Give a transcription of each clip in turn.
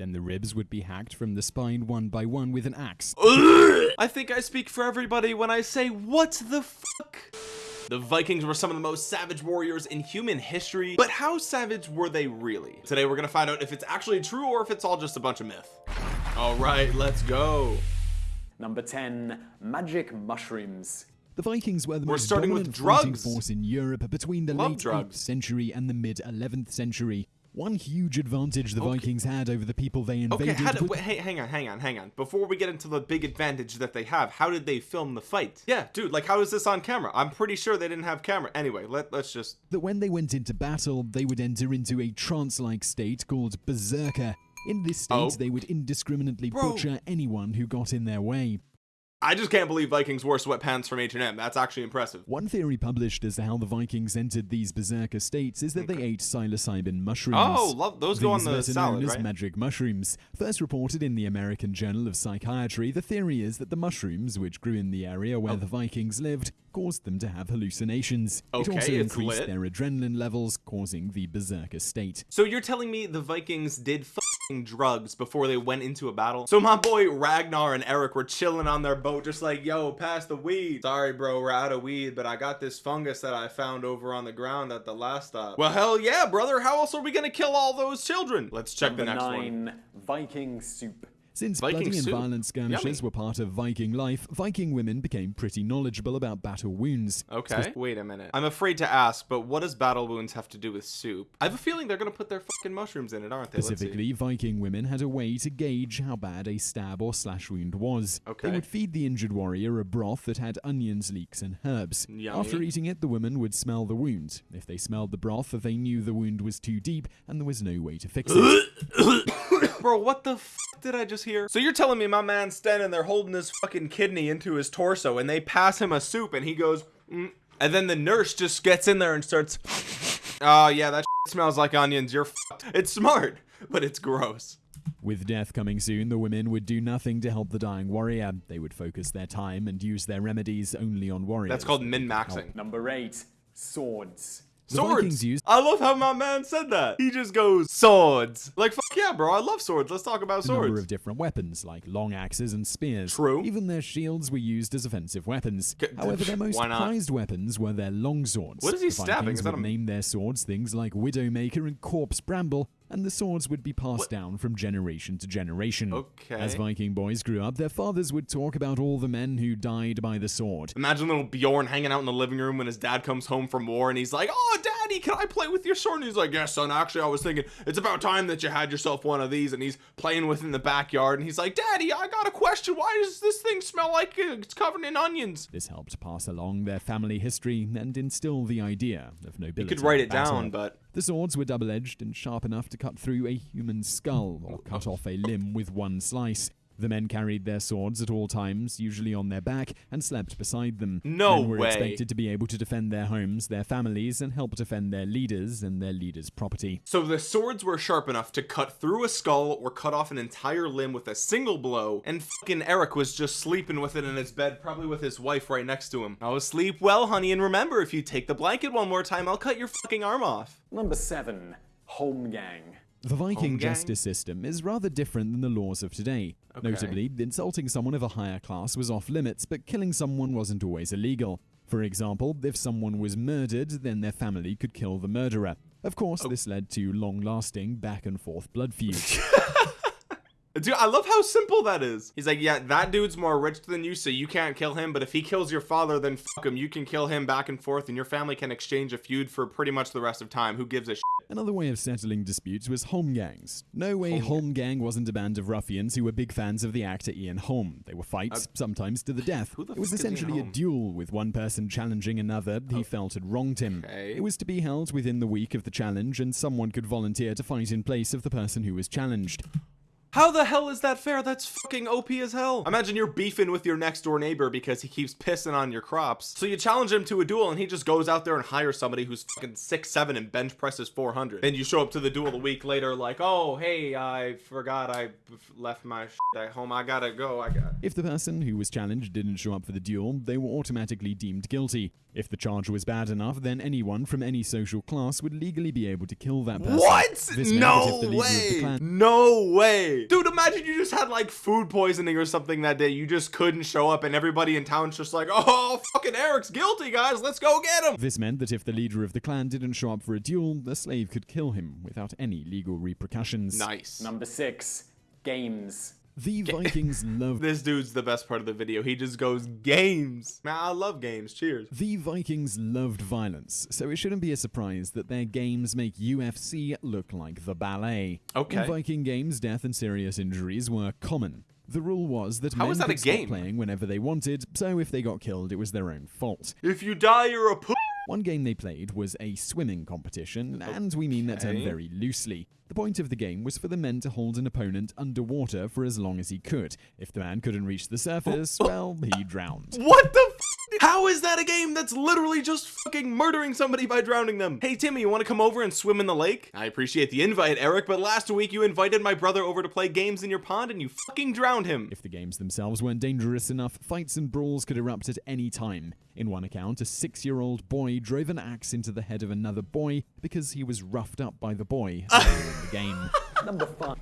Then the ribs would be hacked from the spine one by one with an axe. I think I speak for everybody when I say, what the fuck? The Vikings were some of the most savage warriors in human history, but how savage were they really? Today we're gonna find out if it's actually true or if it's all just a bunch of myth. All right, let's go. Number 10, magic mushrooms. The Vikings were the We're most starting with dominant fighting drugs. force in Europe between the Love late drugs. 8th century and the mid 11th century. One huge advantage the Vikings had over the people they invaded Okay, did, wait, hey, hang on, hang on, hang on. Before we get into the big advantage that they have, how did they film the fight? Yeah, dude, like how is this on camera? I'm pretty sure they didn't have camera. Anyway, let, let's just that when they went into battle, they would enter into a trance-like state called berserker. In this state, Oh. they would indiscriminately Bro. butcher anyone who got in their way. I just can't believe Vikings wore sweatpants from H&M. That's actually impressive. One theory published as to how the Vikings entered these berserker states is that they ate psilocybin mushrooms. Oh, love those go on These the salad, known as magic mushrooms. First reported in the American Journal of Psychiatry, the theory is that the mushrooms, which grew in the area where oh. the Vikings lived, caused them to have hallucinations. Okay, it also increased lit. their adrenaline levels, causing the berserker state. So you're telling me the Vikings did drugs before they went into a battle? So my boy Ragnar and Eric were chilling on their boat just like, yo, pass the weed. Sorry, bro, we're out of weed, but I got this fungus that I found over on the ground at the last stop. Well, hell yeah, brother. How else are we gonna kill all those children? Let's check Number the next 9, one. Viking soup. Since Viking bloody and soup. violent skirmishes Yummy. were part of Viking life, Viking women became pretty knowledgeable about battle wounds. Okay. Wait a minute. I'm afraid to ask, but what does battle wounds have to do with soup? I have a feeling they're gonna put their fucking mushrooms in it, aren't they? Specifically, Viking women had a way to gauge how bad a stab or slash wound was. Okay. They would feed the injured warrior a broth that had onions, leeks, and herbs. Yummy. After eating it, the women would smell the wound. If they smelled the broth, they knew the wound was too deep and there was no way to fix it. Bro, what the f did I just hear? So you're telling me my man's standing there holding his fucking kidney into his torso and they pass him a soup and he goes, mm, and then the nurse just gets in there and starts, oh yeah, that smells like onions. You're. It's smart, but it's gross. With death coming soon, the women would do nothing to help the dying warrior. They would focus their time and use their remedies only on warriors. That's called min-maxing. Number 8, swords. The Swords. Vikings used I love how my man said that. He just goes swords. Like fuck yeah, bro. I love swords. Let's talk about swords. a number of different weapons, like long axes and spears. True. Even their shields were used as offensive weapons. G- However, their most prized weapons were their long swords. What is he the stabbing? Vikings Is that would a- name their swords things like Widowmaker and Corpse Bramble, and the swords would be passed What? down from generation to generation. Okay. As Viking boys grew up, their fathers would talk about all the men who died by the sword. Imagine little Bjorn hanging out in the living room when his dad comes home from war and he's like, Oh, daddy, can I play with your sword? And he's like, Yes, son, actually, I was thinking it's about time that you had yourself one of these. And he's playing with in the backyard and he's like, Daddy, I got a question. Why does this thing smell like uh, it's covered in onions? This helped pass along their family history and instill the idea of nobility. You could write it battle. down, but The swords were double edged and sharp enough to cut through a human skull or cut off a limb with one slice. The men carried their swords at all times, usually on their back, and slept beside them. No men were way. expected to be able to defend their homes, their families, and help defend their leaders and their leaders' property. so the swords were sharp enough to cut through a skull or cut off an entire limb with a single blow. And fucking Eric was just sleeping with it in his bed, probably with his wife right next to him. Oh, sleep well, honey. And remember, if you take the blanket one more time, I'll cut your fucking arm off. Number 7, Holmgang. The Viking justice system is rather different than the laws of today. Okay. Notably, insulting someone of a higher class was off limits, but killing someone wasn't always illegal. For example, if someone was murdered, then their family could kill the murderer. Of course, oh. this led to long lasting back and forth blood feuds. Dude, I love how simple that is. He's like, yeah, that dude's more rich than you, so you can't kill him. But if he kills your father, then fuck him. You can kill him back and forth, and your family can exchange a feud for pretty much the rest of time. Who gives a shit? Another way of settling disputes was Holmgangs. No way Holmgang wasn't a band of ruffians who were big fans of the actor Ian Holm. They were fights, uh, sometimes to the death. the It was fuck is Ian essentially a duel with one person challenging another he oh, felt had wronged him. Okay. It was to be held within the week of the challenge, and someone could volunteer to fight in place of the person who was challenged. How the hell is that fair? That's fucking OP as hell. Imagine you're beefing with your next door neighbor because he keeps pissing on your crops. So you challenge him to a duel and he just goes out there and hires somebody who's fucking six seven and bench presses 400. Then you show up to the duel a week later like, oh, hey, I forgot I left my shit at home. I gotta go. I got. If the person who was challenged didn't show up for the duel, they were automatically deemed guilty. If the charge was bad enough, then anyone from any social class would legally be able to kill that person. What? This meant that No the of the way. clan- No way. Dude, imagine you just had like food poisoning or something that day. You just couldn't show up and everybody in town's just like, oh, fucking Eric's guilty, guys. Let's go get him. This meant that if the leader of the clan didn't show up for a duel, the slave could kill him without any legal repercussions. Nice. Number six, games. The Vikings loved This dude's the best part of the video. He just goes, games. Man, I love games. Cheers. The Vikings loved violence, so it shouldn't be a surprise that their games make UFC look like the ballet. Okay. In Viking games, death and serious injuries were common. The rule was that How men is that could a stop game? playing whenever they wanted, so if they got killed, it was their own fault. If you die, you're a p- One game they played was a swimming competition, and we mean that term very loosely. The point of the game was for the men to hold an opponent underwater for as long as he could. If the man couldn't reach the surface, well, he drowned. What the f- How is that a game that's literally just fucking murdering somebody by drowning them? Hey, Timmy, you want to come over and swim in the lake? I appreciate the invite, Eric, but last week you invited my brother over to play games in your pond and you fucking drowned him. If the games themselves weren't dangerous enough, fights and brawls could erupt at any time. In one account, a six year old boy drove an axe into the head of another boy because he was roughed up by the boy earlier in the game. Number five,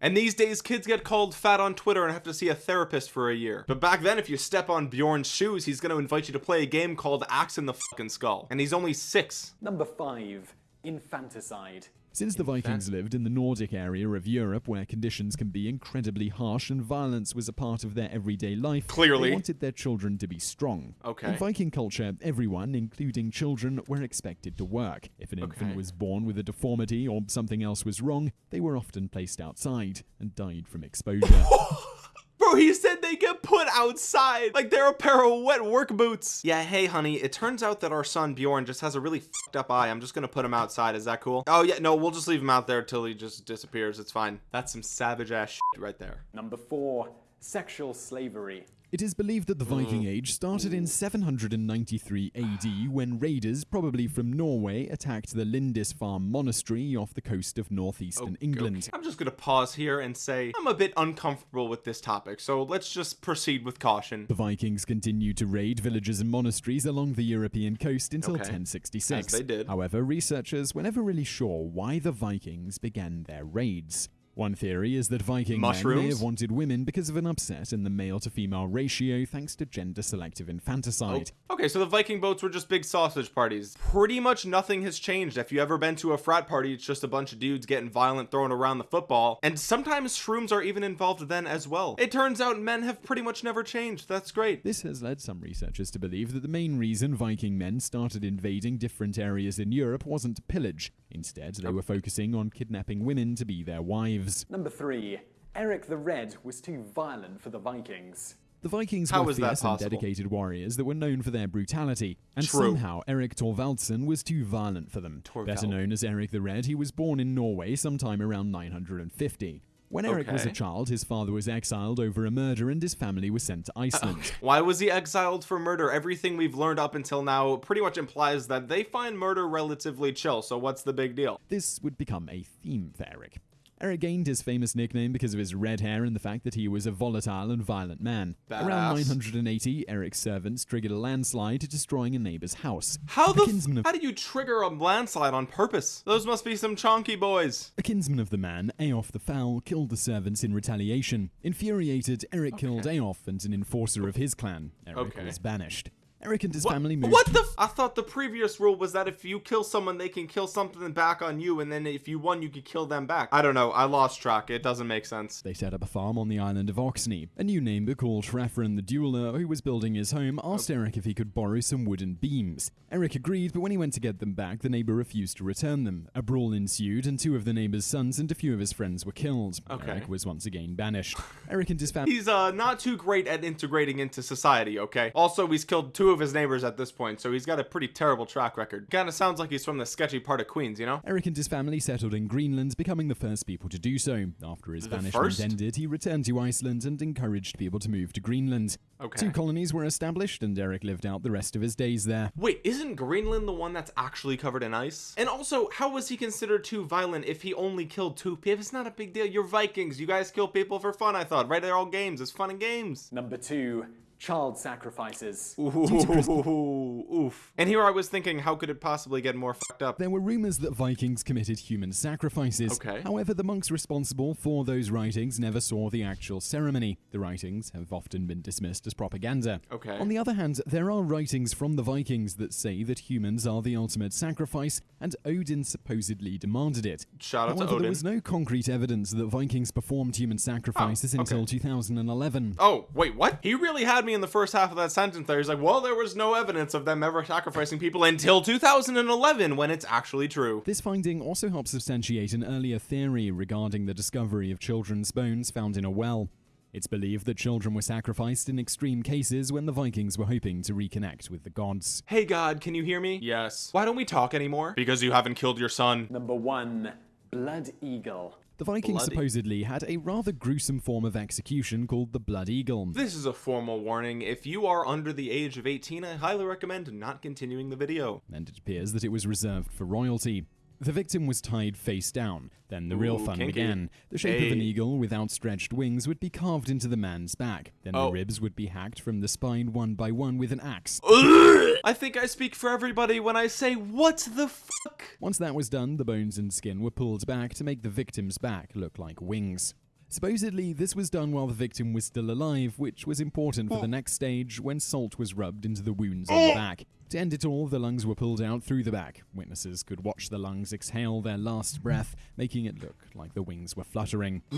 And these days, kids get called fat on Twitter and have to see a therapist for a year. But back then, if you step on Bjorn's shoes, he's gonna invite you to play a game called Axe in the fucking Skull. And he's only six. number five, infanticide. Since the Vikings lived in the Nordic area of Europe where conditions can be incredibly harsh and violence was a part of their everyday life, Clearly. they wanted their children to be strong. Okay. In Viking culture, everyone, including children, were expected to work. If an infant Okay. was born with a deformity or something else was wrong, they were often placed outside and died from exposure. Bro, he said they get put outside like they're a pair of wet work boots. Yeah, hey, honey, it turns out that our son Bjorn just has a really fucked up eye. I'm just gonna put him outside. Is that cool? Oh, yeah, no, we'll just leave him out there till he just disappears. It's fine. That's some savage ass shit right there. Number four, sexual slavery. It is believed that the hmm. Viking Age started in 793 AD when raiders, probably from Norway, attacked the Lindisfarne monastery off the coast of northeastern England. Okay. I'm just gonna pause here and say I'm a bit uncomfortable with this topic, so let's just proceed with caution. The Vikings continued to raid villages and monasteries along the European coast until Okay. 1066. As they did. However, researchers were never really sure why the Vikings began their raids. One theory is that Viking men may have wanted women because of an upset in the male to female ratio thanks to gender selective infanticide. Oh, okay, so the Viking boats were just big sausage parties. Pretty much nothing has changed. If you ever been to a frat party, it's just a bunch of dudes getting violent, throwing around the football. And sometimes shrooms are even involved then as well. It turns out men have pretty much never changed. That's great. This has led some researchers to believe that the main reason Viking men started invading different areas in Europe wasn't to pillage. Instead, they were focusing on kidnapping women to be their wives. Number three, Eric the Red was too violent for the Vikings. The Vikings How were is that fierce and dedicated warriors that were known for their brutality, and True. somehow Eric Thorvaldsson was too violent for them. Better known as Eric the Red, he was born in Norway sometime around 950. When Eric was a child, his father was exiled over a murder and his family was sent to Iceland. Why was he exiled for murder? Everything we've learned up until now pretty much implies that they find murder relatively chill, so what's the big deal? This would become a theme for Eric. Eric gained his famous nickname because of his red hair and the fact that he was a volatile and violent man. Around 980, Eric's servants triggered a landslide, destroying a neighbor's house. How the f- of how do you trigger a landslide on purpose? Those must be some chonky boys. A kinsman of the man, Eyiolf the Foul, killed the servants in retaliation. Infuriated, Eric killed Eyiolf and an enforcer of his clan. Eric Okay. was banished. Eric and his What, family moved. what the? F- I thought the previous rule was that if you kill someone, they can kill something back on you, and then if you won, you could kill them back. I don't know. I lost track. It doesn't make sense. They set up a farm on the island of Oxney. A new neighbor called Shrafran the Dueler, who was building his home, asked Eric if he could borrow some wooden beams. Eric agreed, but when he went to get them back, the neighbor refused to return them. A brawl ensued, and two of the neighbor's sons and a few of his friends were killed. Okay. Eric was once again banished. Eric and his family. He's uh not too great at integrating into society. Okay. Also, he's killed two two of his neighbors at this point, so he's got a pretty terrible track record. Kinda sounds like he's from the sketchy part of Queens, you know? Eric and his family settled in Greenland, becoming the first people to do so. After his The banishment first? ended, he returned to Iceland and encouraged people to move to Greenland. Okay. Two colonies were established, and Eric lived out the rest of his days there. Wait, isn't Greenland the one that's actually covered in ice? And also, how was he considered too violent if he only killed two people? It's not a big deal. You're Vikings. You guys kill people for fun, I thought. Right? They're all games. It's fun and games. Number two, child sacrifices. Ooh, oof. And here I was thinking, how could it possibly get more fucked up? There were rumors that Vikings committed human sacrifices. Okay. However, the monks responsible for those writings never saw the actual ceremony. The writings have often been dismissed as propaganda. Okay. On the other hand, there are writings from the Vikings that say that humans are the ultimate sacrifice, and Odin supposedly demanded it. Shout out to However, Odin. there was no concrete evidence that Vikings performed human sacrifices oh, okay. until 2011. Oh, wait, what? He really had me in the first half of that sentence there. He's like, well, there was no evidence of them ever sacrificing people until 2011 when it's actually true. This finding also helps substantiate an earlier theory regarding the discovery of children's bones found in a well. It's believed that children were sacrificed in extreme cases when the Vikings were hoping to reconnect with the gods. Hey, God, can you hear me? Yes. Why don't we talk anymore? Because you haven't killed your son. Number one, blood eagle. The Vikings Bloody. supposedly had a rather gruesome form of execution called the Blood Eagle. This is a formal warning. If you are under the age of 18, I highly recommend not continuing the video. and it appears that it was reserved for royalty. The victim was tied face down. Then the real Ooh, fun kinky. began. The shape of an eagle with outstretched wings would be carved into the man's back. Then Oh. the ribs would be hacked from the spine one by one with an axe. I think I speak for everybody when I say, what the fuck? Once that was done, the bones and skin were pulled back to make the victim's back look like wings. Supposedly, this was done while the victim was still alive, which was important for the next stage when salt was rubbed into the wounds on the oh. back. To end it all, the lungs were pulled out through the back. Witnesses could watch the lungs exhale their last breath, making it look like the wings were fluttering.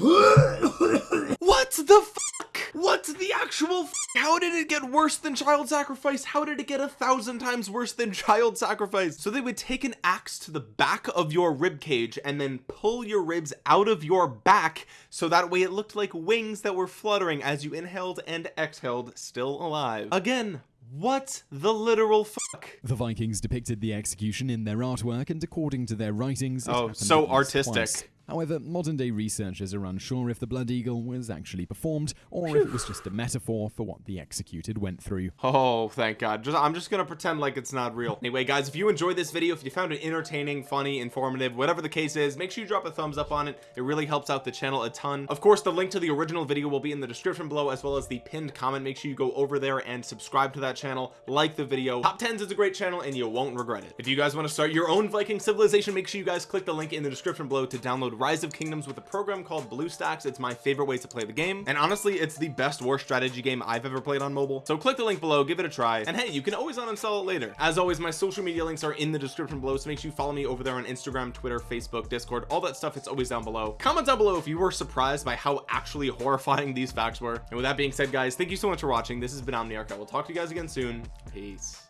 What the fuck? What the actual How did it get worse than child sacrifice? How did it get a thousand times worse than child sacrifice? So they would take an axe to the back of your rib cage and then pull your ribs out of your back so that way it looked like wings that were fluttering as you inhaled and exhaled, still alive. Again, what the literal fuck? The Vikings depicted the execution in their artwork, and according to their writings, Oh, so artistic. twice. However, modern day researchers are unsure if the Blood Eagle was actually performed, or if it was just a metaphor for what the executed went through. Oh, thank God. Just, I'm just gonna pretend like it's not real. Anyway, guys, if you enjoyed this video, if you found it entertaining, funny, informative, whatever the case is, make sure you drop a thumbs up on it. It really helps out the channel a ton. Of course, the link to the original video will be in the description below, as well as the pinned comment. Make sure you go over there and subscribe to that channel, like the video. Top 10s is a great channel, and you won't regret it. If you guys want to start your own Viking civilization, make sure you guys click the link in the description below to download Rise of Kingdoms with a program called BlueStacks. It's my favorite way to play the game. And honestly, it's the best war strategy game I've ever played on mobile. So click the link below, give it a try. And hey, you can always uninstall it later. As always, my social media links are in the description below. So make sure you follow me over there on Instagram, Twitter, Facebook, Discord, all that stuff. It's always down below. Comment down below if you were surprised by how actually horrifying these facts were. And with that being said, guys, thank you so much for watching. This has been Omniarch. I will talk to you guys again soon. Peace.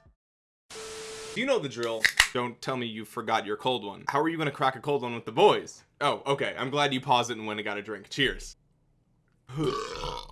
You know the drill. Don't tell me you forgot your cold one. How are you gonna crack a cold one with the boys? Oh, okay. I'm glad you paused it and went and got a drink. Cheers.